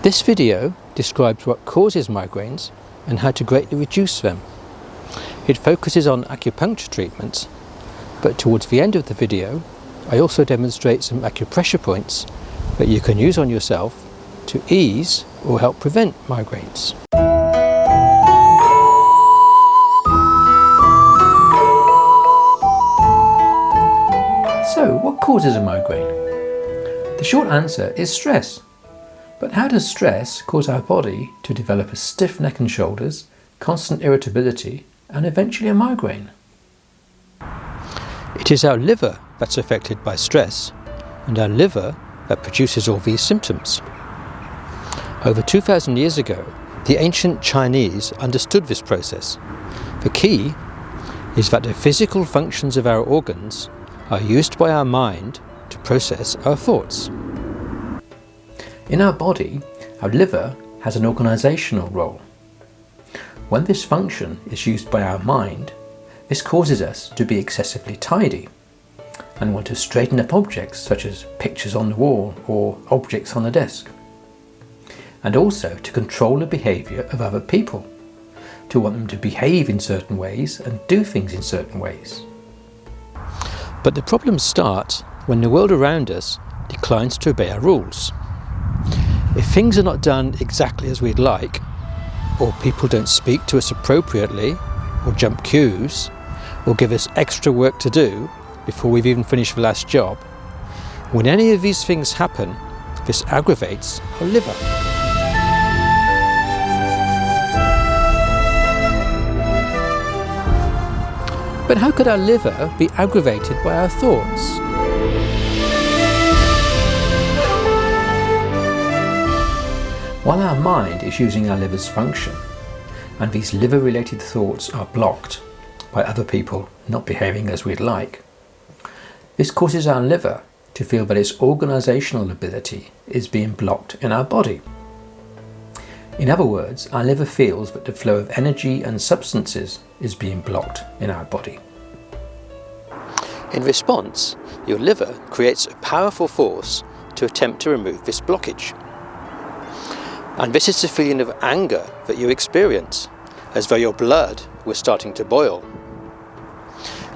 This video describes what causes migraines and how to greatly reduce them. It focuses on acupuncture treatments, but towards the end of the video I also demonstrate some acupressure points that you can use on yourself to ease or help prevent migraines. So, what causes a migraine? The short answer is stress. But how does stress cause our body to develop a stiff neck and shoulders, constant irritability, and eventually a migraine? It is our liver that's affected by stress, and our liver that produces all these symptoms. Over 2,000 years ago, the ancient Chinese understood this process. The key is that the physical functions of our organs are used by our mind to process our thoughts. In our body, our liver has an organisational role. When this function is used by our mind, this causes us to be excessively tidy and want to straighten up objects such as pictures on the wall or objects on the desk. And also to control the behaviour of other people, to want them to behave in certain ways and do things in certain ways. But the problems start when the world around us declines to obey our rules. If things are not done exactly as we'd like, or people don't speak to us appropriately, or jump queues, or give us extra work to do before we've even finished the last job, when any of these things happen, this aggravates our liver. But how could our liver be aggravated by our thoughts? While our mind is using our liver's function, and these liver-related thoughts are blocked by other people not behaving as we'd like, this causes our liver to feel that its organisational ability is being blocked in our body. In other words, our liver feels that the flow of energy and substances is being blocked in our body. In response, your liver creates a powerful force to attempt to remove this blockage. And this is the feeling of anger that you experience, as though your blood was starting to boil.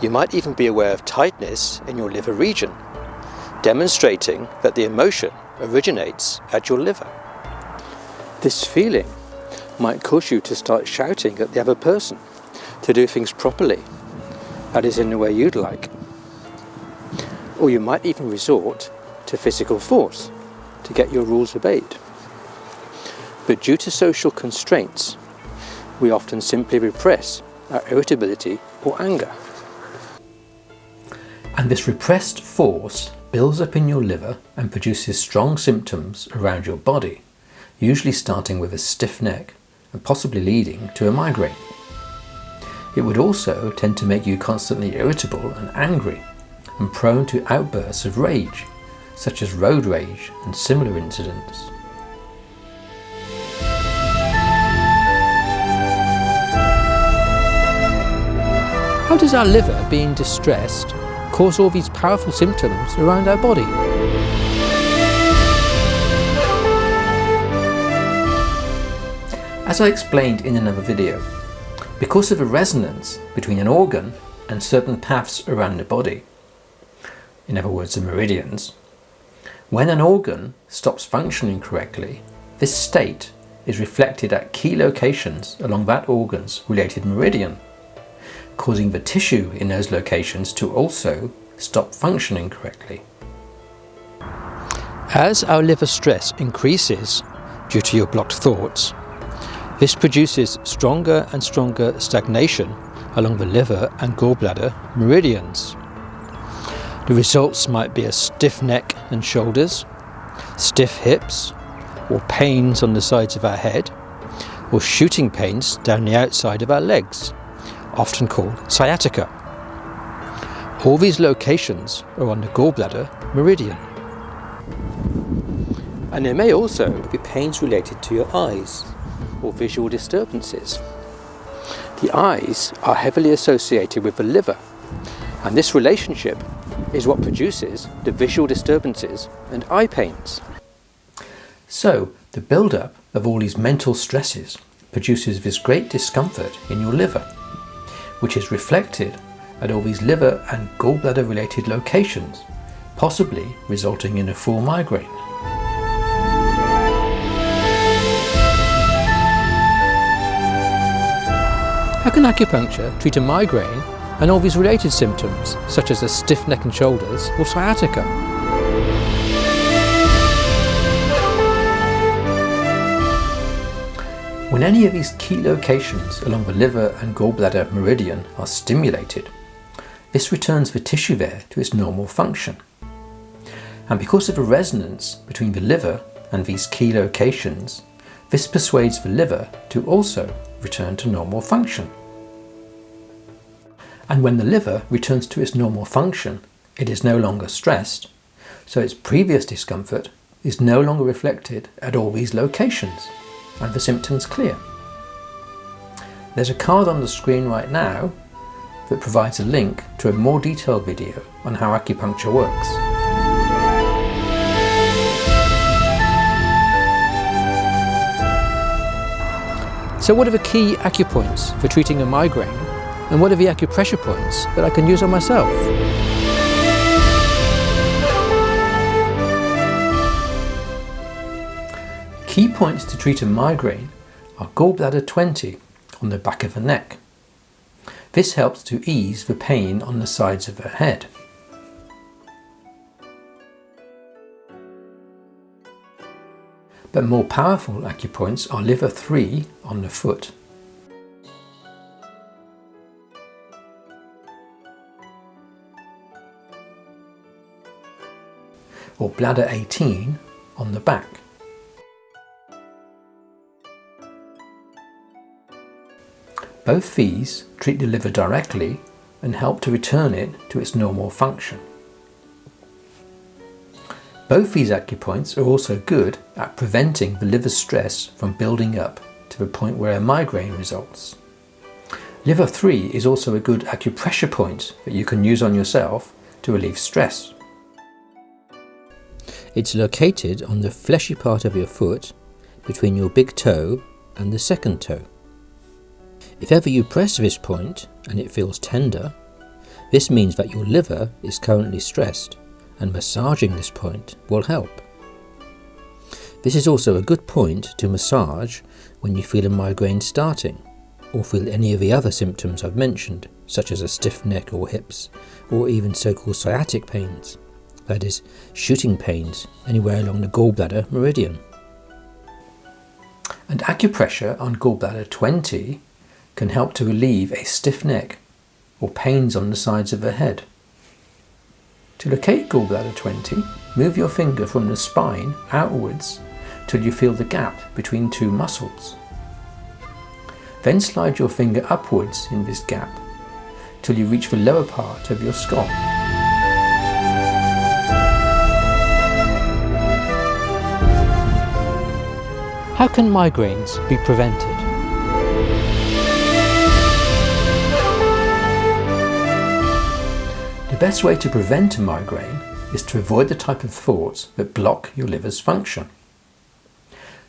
You might even be aware of tightness in your liver region, demonstrating that the emotion originates at your liver. This feeling might cause you to start shouting at the other person to do things properly, that is in the way you'd like. Or you might even resort to physical force to get your rules obeyed. But due to social constraints, we often simply repress our irritability or anger. And this repressed force builds up in your liver and produces strong symptoms around your body usually starting with a stiff neck and possibly leading to a migraine. It would also tend to make you constantly irritable and angry and prone to outbursts of rage, such as road rage and similar incidents. How does our liver being distressed cause all these powerful symptoms around our body? As I explained in another video, because of a resonance between an organ and certain paths around the body, in other words the meridians, when an organ stops functioning correctly, this state is reflected at key locations along that organ's related meridian, causing the tissue in those locations to also stop functioning correctly. As our liver stress increases due to your blocked thoughts, this produces stronger and stronger stagnation along the liver and gallbladder meridians. The results might be a stiff neck and shoulders, stiff hips, or pains on the sides of our head, or shooting pains down the outside of our legs, often called sciatica. All these locations are on the gallbladder meridian. And there may also be pains related to your eyes, or visual disturbances. The eyes are heavily associated with the liver, and this relationship is what produces the visual disturbances and eye pains. So, The build-up of all these mental stresses produces this great discomfort in your liver, which is reflected at all these liver and gallbladder related locations, possibly resulting in a full migraine. How can acupuncture treat a migraine and all these related symptoms, such as a stiff neck and shoulders or sciatica? When any of these key locations along the liver and gallbladder meridian are stimulated, this returns the tissue there to its normal function. And because of the resonance between the liver and these key locations, this persuades the liver to also return to normal function. And when the liver returns to its normal function, it is no longer stressed, so its previous discomfort is no longer reflected at all these locations, and the symptoms clear. There's a card on the screen right now that provides a link to a more detailed video on how acupuncture works. So what are the key acupoints for treating a migraine and what are the acupressure points that I can use on myself? Key points to treat a migraine are gallbladder 20 on the back of the neck. This helps to ease the pain on the sides of her head. But more powerful acupoints are liver 3 on the foot. or bladder 18 on the back. Both these treat the liver directly and help to return it to its normal function. Both these acupoints are also good at preventing the liver stress from building up to the point where a migraine results. Liver 3 is also a good acupressure point that you can use on yourself to relieve stress. It's located on the fleshy part of your foot between your big toe and the second toe. If ever you press this point and it feels tender, this means that your liver is currently stressed and massaging this point will help. This is also a good point to massage when you feel a migraine starting or feel any of the other symptoms I've mentioned, such as a stiff neck or hips, or even so-called sciatic pains that is, shooting pains anywhere along the gallbladder meridian. And acupressure on gallbladder 20 can help to relieve a stiff neck or pains on the sides of the head. To locate gallbladder 20, move your finger from the spine outwards till you feel the gap between two muscles. Then slide your finger upwards in this gap till you reach the lower part of your skull. How can migraines be prevented? Best way to prevent a migraine is to avoid the type of thoughts that block your liver's function.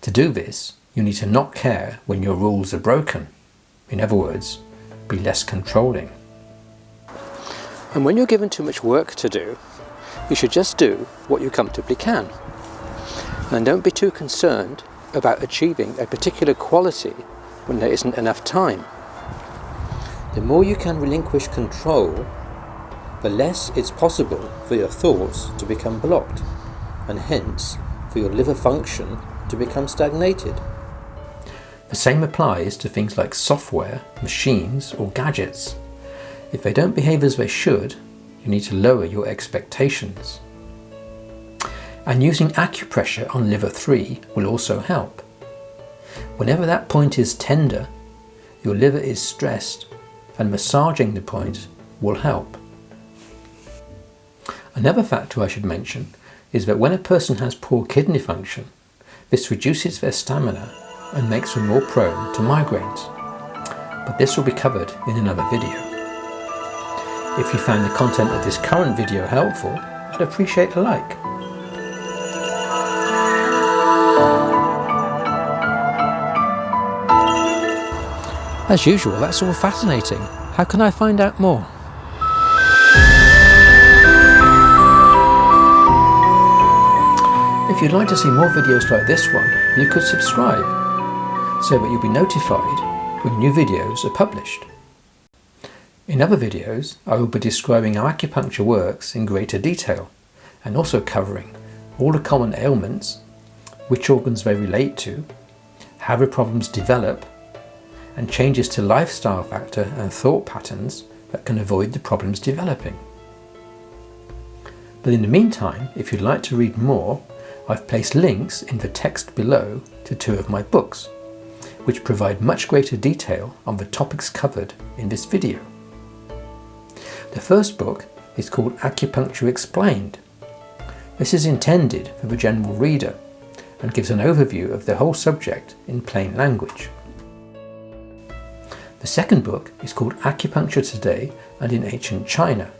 To do this, you need to not care when your rules are broken. In other words, be less controlling. And when you're given too much work to do, you should just do what you comfortably can. And don't be too concerned about achieving a particular quality when there isn't enough time. The more you can relinquish control, the less it's possible for your thoughts to become blocked, and hence for your liver function to become stagnated. The same applies to things like software, machines or gadgets. If they don't behave as they should, you need to lower your expectations and using acupressure on liver 3 will also help. Whenever that point is tender, your liver is stressed and massaging the point will help. Another factor I should mention is that when a person has poor kidney function, this reduces their stamina and makes them more prone to migraines. But this will be covered in another video. If you found the content of this current video helpful, I'd appreciate a like. As usual, that's all fascinating. How can I find out more? If you'd like to see more videos like this one, you could subscribe so that you'll be notified when new videos are published. In other videos, I will be describing how acupuncture works in greater detail and also covering all the common ailments, which organs they relate to, how the problems develop and changes to lifestyle factor and thought patterns that can avoid the problems developing. But in the meantime, if you'd like to read more, I've placed links in the text below to two of my books, which provide much greater detail on the topics covered in this video. The first book is called Acupuncture Explained. This is intended for the general reader and gives an overview of the whole subject in plain language. The second book is called Acupuncture Today and in Ancient China.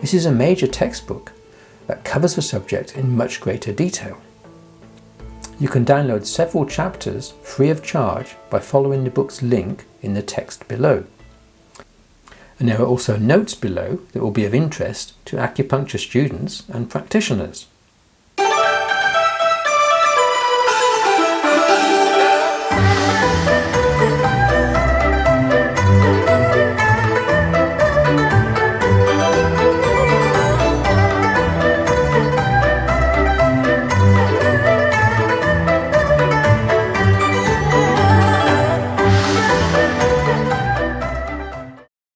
This is a major textbook that covers the subject in much greater detail. You can download several chapters free of charge by following the book's link in the text below. And there are also notes below that will be of interest to acupuncture students and practitioners.